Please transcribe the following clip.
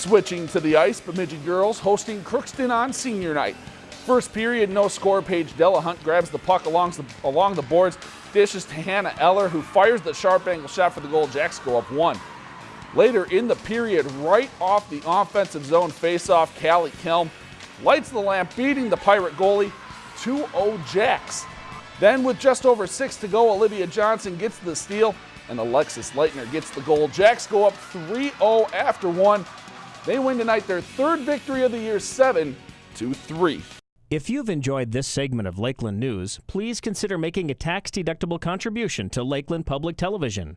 Switching to the ice, Bemidji girls hosting Crookston on senior night. First period, no score. Paige Delahunt grabs the puck along the, along the boards, dishes to Hannah Eller, who fires the sharp angle shot for the goal. Jacks go up one. Later in the period, right off the offensive zone faceoff, Callie Kelm lights the lamp, beating the Pirate goalie 2-0 Jacks. Then with just over six to go, Olivia Johnson gets the steal and Alexis Leitner gets the goal. Jacks go up 3-0 after one. They win tonight their third victory of the year, 7 to 3. If you've enjoyed this segment of Lakeland News, please consider making a tax-deductible contribution to Lakeland Public Television.